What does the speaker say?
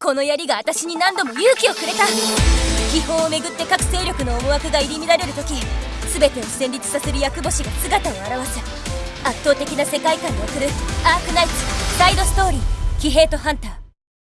この槍が私に何度も勇気をくれた。秘宝をめぐって各勢力の思惑が入り乱れる時全てを戦慄させる役星が姿を現す。圧倒的な世界観に送る。アークナイツサイドストーリー騎兵とハンター。